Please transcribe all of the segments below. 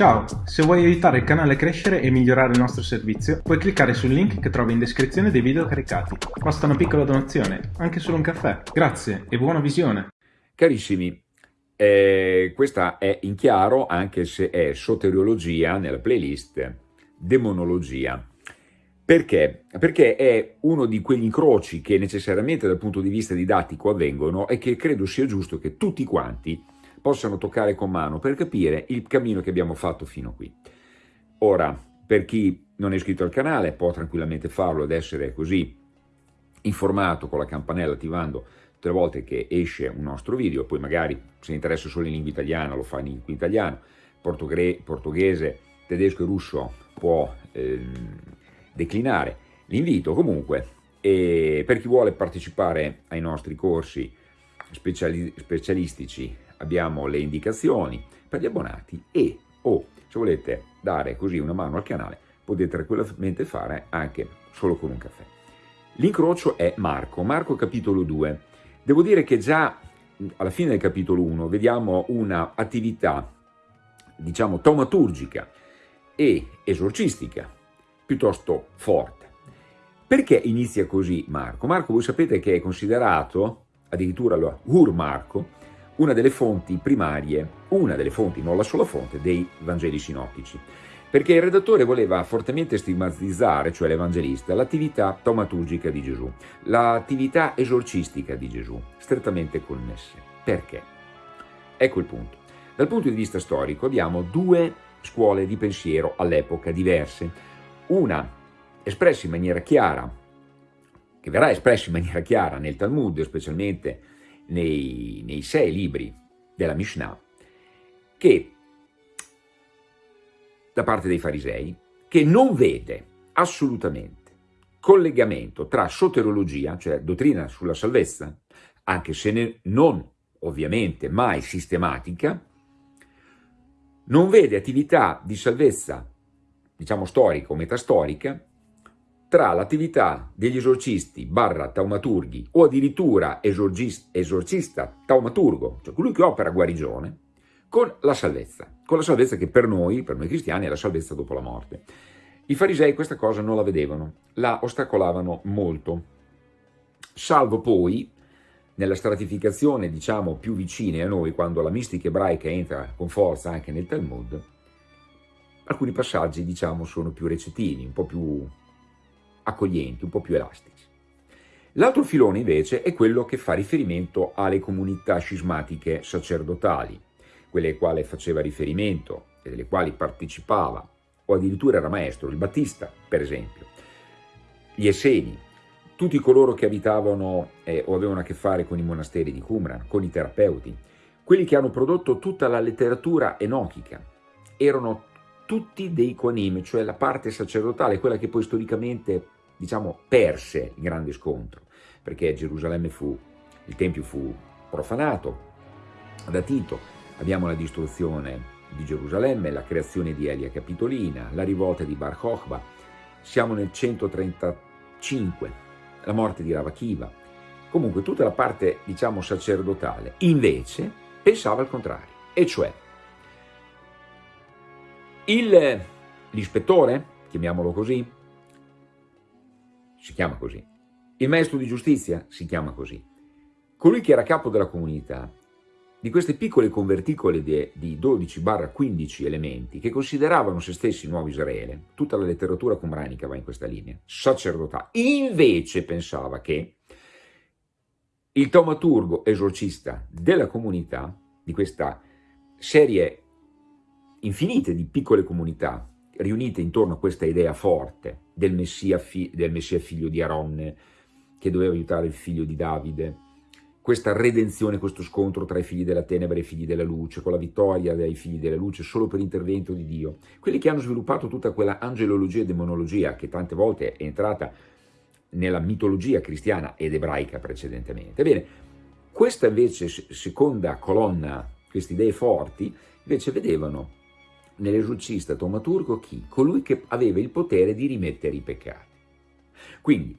Ciao, se vuoi aiutare il canale a crescere e migliorare il nostro servizio, puoi cliccare sul link che trovi in descrizione dei video caricati. Basta una piccola donazione, anche solo un caffè. Grazie e buona visione! Carissimi, eh, questa è in chiaro anche se è soteriologia nella playlist demonologia. Perché? Perché è uno di quegli incroci che necessariamente dal punto di vista didattico avvengono e che credo sia giusto che tutti quanti possano toccare con mano per capire il cammino che abbiamo fatto fino a qui. Ora, per chi non è iscritto al canale può tranquillamente farlo ed essere così informato con la campanella attivando tutte le volte che esce un nostro video, poi magari se interessa solo in lingua italiana lo fa in lingua italiana, portoghese, tedesco e russo può ehm, declinare l'invito comunque per chi vuole partecipare ai nostri corsi speciali specialistici abbiamo le indicazioni per gli abbonati e o se volete dare così una mano al canale potete tranquillamente fare anche solo con un caffè. L'incrocio è Marco, Marco capitolo 2. Devo dire che già alla fine del capitolo 1 vediamo una attività diciamo taumaturgica e esorcistica piuttosto forte. Perché inizia così Marco? Marco voi sapete che è considerato addirittura lo Ur Marco una delle fonti primarie, una delle fonti, non la sola fonte, dei Vangeli sinottici. Perché il redattore voleva fortemente stigmatizzare, cioè l'Evangelista, l'attività taumaturgica di Gesù, l'attività esorcistica di Gesù, strettamente connesse. Perché? Ecco il punto. Dal punto di vista storico abbiamo due scuole di pensiero all'epoca diverse. Una espressa in maniera chiara, che verrà espressa in maniera chiara nel Talmud, specialmente nei, nei sei libri della Mishnah, che da parte dei farisei, che non vede assolutamente collegamento tra soterologia, cioè dottrina sulla salvezza, anche se non ovviamente mai sistematica, non vede attività di salvezza, diciamo storica o metastorica, tra l'attività degli esorcisti barra taumaturghi o addirittura esorcista taumaturgo, cioè colui che opera guarigione, con la salvezza, con la salvezza che per noi, per noi cristiani, è la salvezza dopo la morte. I farisei questa cosa non la vedevano, la ostacolavano molto, salvo poi nella stratificazione diciamo più vicine a noi, quando la mistica ebraica entra con forza anche nel Talmud, alcuni passaggi diciamo sono più recettivi, un po' più accoglienti, un po' più elastici. L'altro filone invece è quello che fa riferimento alle comunità scismatiche sacerdotali, quelle alle quali faceva riferimento e delle quali partecipava, o addirittura era maestro, il Battista per esempio, gli Esseni, tutti coloro che abitavano eh, o avevano a che fare con i monasteri di Qumran, con i terapeuti, quelli che hanno prodotto tutta la letteratura enochica, erano tutti dei Koanim, cioè la parte sacerdotale, quella che poi storicamente, diciamo, perse il grande scontro, perché Gerusalemme fu, il Tempio fu profanato da Tito, abbiamo la distruzione di Gerusalemme, la creazione di Elia Capitolina, la rivolta di Bar Kokhba, siamo nel 135, la morte di Ravakiva, comunque tutta la parte, diciamo, sacerdotale, invece pensava al contrario, e cioè L'ispettore, chiamiamolo così, si chiama così. Il maestro di giustizia si chiama così. Colui che era capo della comunità, di queste piccole converticole di, di 12-15 elementi che consideravano se stessi nuovo Israele, tutta la letteratura cumranica va in questa linea, sacerdotale, invece pensava che il taumaturgo esorcista della comunità, di questa serie infinite di piccole comunità riunite intorno a questa idea forte del Messia, del Messia figlio di Aronne, che doveva aiutare il figlio di Davide, questa redenzione, questo scontro tra i figli della tenebra e i figli della luce, con la vittoria dei figli della luce solo per intervento di Dio. Quelli che hanno sviluppato tutta quella angelologia e demonologia che tante volte è entrata nella mitologia cristiana ed ebraica precedentemente. Ebbene, questa invece seconda colonna, queste idee forti, invece vedevano nell'esorcista taumaturgo chi? Colui che aveva il potere di rimettere i peccati. Quindi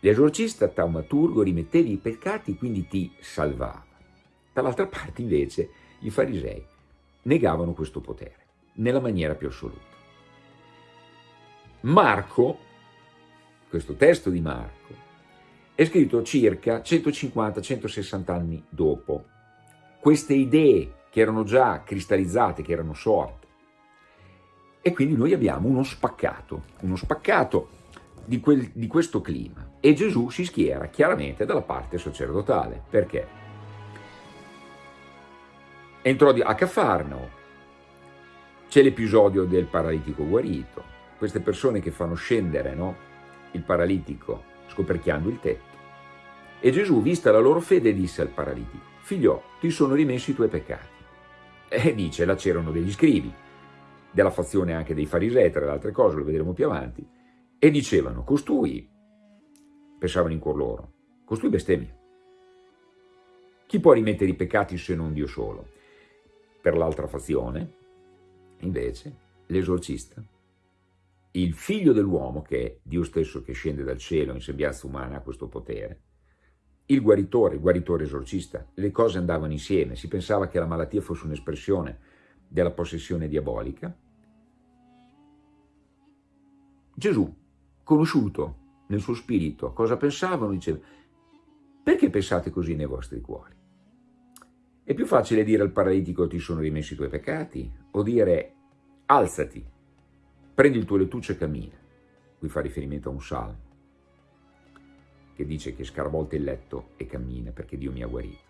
l'esorcista taumaturgo rimetteva i peccati, quindi ti salvava. Dall'altra parte invece i farisei negavano questo potere. nella maniera più assoluta. Marco, questo testo di Marco, è scritto circa 150-160 anni dopo. Queste idee che erano già cristallizzate, che erano sorte. E quindi noi abbiamo uno spaccato, uno spaccato di, quel, di questo clima. E Gesù si schiera chiaramente dalla parte sacerdotale. Perché? Entrò a Cafarnao, c'è l'episodio del paralitico guarito, queste persone che fanno scendere no, il paralitico scoperchiando il tetto. E Gesù, vista la loro fede, disse al paralitico, figlio, ti sono rimessi i tuoi peccati. E dice, là c'erano degli scrivi, della fazione anche dei farisei, tra le altre cose, lo vedremo più avanti, e dicevano, costui, pensavano in cuor loro, costui bestemmia. Chi può rimettere i peccati se non Dio solo? Per l'altra fazione, Invece, l'esorcista, il figlio dell'uomo, che è Dio stesso che scende dal cielo in sembianza umana, ha questo potere, il guaritore, il guaritore esorcista, le cose andavano insieme, si pensava che la malattia fosse un'espressione della possessione diabolica. Gesù, conosciuto nel suo spirito, cosa pensavano? Diceva, perché pensate così nei vostri cuori? È più facile dire al paralitico ti sono rimessi i tuoi peccati o dire alzati, prendi il tuo lettuccio e cammina. Qui fa riferimento a un salmo che dice che scarvolta il letto e cammina perché Dio mi ha guarito.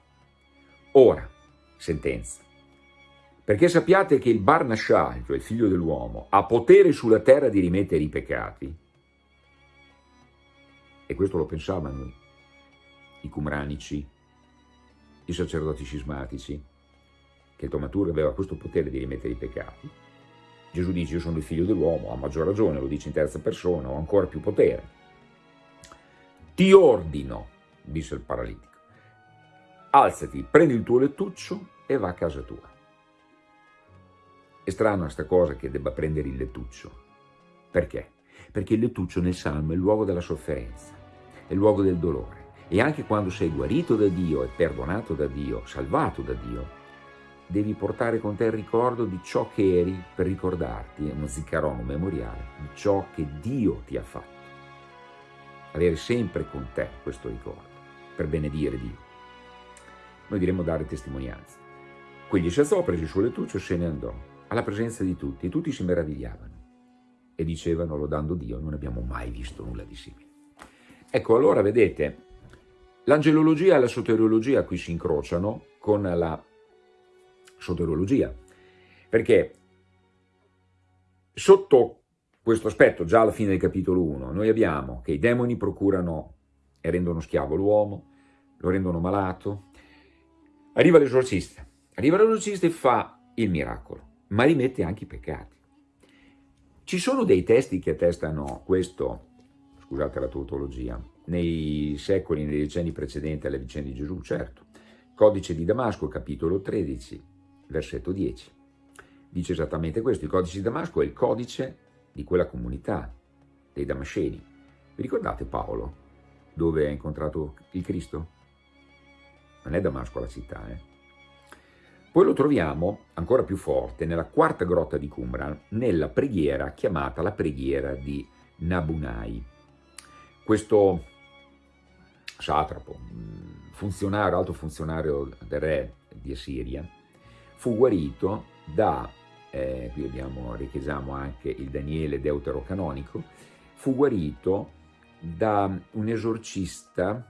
Ora, sentenza, perché sappiate che il Barnashal, cioè il figlio dell'uomo, ha potere sulla terra di rimettere i peccati, e questo lo pensavano i cumranici, i sacerdoti cismatici, che Tomatur aveva questo potere di rimettere i peccati. Gesù dice io sono il figlio dell'uomo, ha maggior ragione, lo dice in terza persona, ho ancora più potere. Ti ordino, disse il paralitico, alzati, prendi il tuo lettuccio e va a casa tua. È strano questa cosa che debba prendere il lettuccio. Perché? Perché il lettuccio nel Salmo è il luogo della sofferenza, è il luogo del dolore. E anche quando sei guarito da Dio e perdonato da Dio, salvato da Dio, devi portare con te il ricordo di ciò che eri per ricordarti, uno ziccarono memoriale, di ciò che Dio ti ha fatto. Avere sempre con te questo ricordo, per benedire Dio. Noi diremmo dare testimonianza. Si alzò, prese il suo lettuccio e se ne andò, alla presenza di tutti, e tutti si meravigliavano. E dicevano, lodando Dio, non abbiamo mai visto nulla di simile. Ecco, allora vedete, L'angelologia e la soteriologia qui si incrociano con la soteriologia, perché sotto questo aspetto, già alla fine del capitolo 1, noi abbiamo che i demoni procurano e rendono schiavo l'uomo, lo rendono malato, arriva l'esorcista, arriva l'esorcista e fa il miracolo, ma rimette anche i peccati. Ci sono dei testi che attestano questo, scusate la tautologia, nei secoli, nei decenni precedenti alle vicende di Gesù, certo. Codice di Damasco, capitolo 13, versetto 10. Dice esattamente questo, il codice di Damasco è il codice di quella comunità, dei Damasceni. Vi ricordate Paolo, dove ha incontrato il Cristo? Non è Damasco la città, eh? Poi lo troviamo ancora più forte nella quarta grotta di Qumran, nella preghiera chiamata la preghiera di Nabunai. Questo satrapo, funzionario, alto funzionario del re di Assiria, fu guarito da, eh, qui abbiamo, richiesiamo anche il Daniele deuterocanonico, fu guarito da un esorcista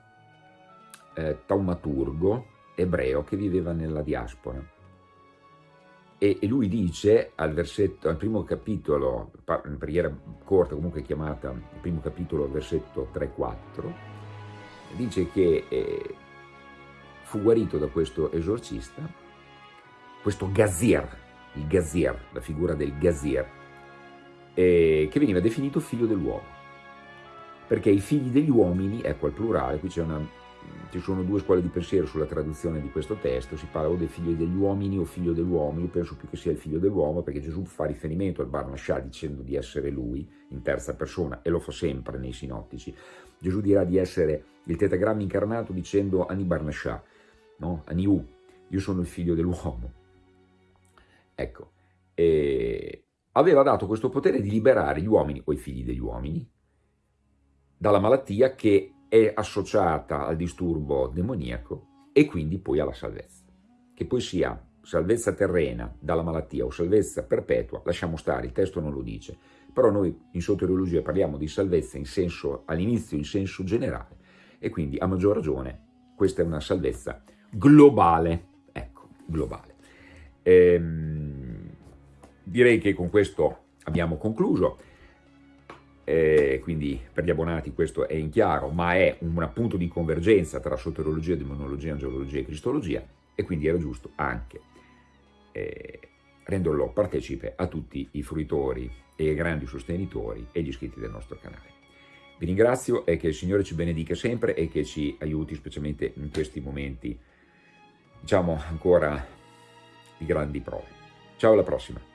eh, taumaturgo ebreo che viveva nella diaspora. E, lui dice al, versetto, al primo capitolo, preghiera corta comunque chiamata, il primo capitolo, versetto 3-4, dice che eh, fu guarito da questo esorcista, questo Gazir, il Gazir, la figura del Gazir, eh, che veniva definito figlio dell'uomo. Perché i figli degli uomini, ecco al plurale, qui una, ci sono due scuole di pensiero sulla traduzione di questo testo, si parla o del figlio degli uomini o figlio dell'uomo, io penso più che sia il figlio dell'uomo perché Gesù fa riferimento al Barnascià dicendo di essere lui in terza persona e lo fa sempre nei sinottici. Gesù dirà di essere il tetagramma incarnato dicendo Ani no? Aniu, io sono il figlio dell'uomo. Ecco, eh, aveva dato questo potere di liberare gli uomini o i figli degli uomini dalla malattia che è associata al disturbo demoniaco e quindi poi alla salvezza. Che poi sia salvezza terrena dalla malattia o salvezza perpetua, lasciamo stare, il testo non lo dice, però noi in soteriologia parliamo di salvezza all'inizio in senso generale e quindi a maggior ragione questa è una salvezza globale, ecco, globale. Ehm, direi che con questo abbiamo concluso, eh, quindi per gli abbonati questo è in chiaro, ma è un punto di convergenza tra soteriologia, demonologia, angelologia e cristologia e quindi era giusto anche eh, renderlo partecipe a tutti i fruitori e ai grandi sostenitori e gli iscritti del nostro canale. Vi ringrazio e che il Signore ci benedica sempre e che ci aiuti specialmente in questi momenti, diciamo ancora di grandi prove. Ciao alla prossima!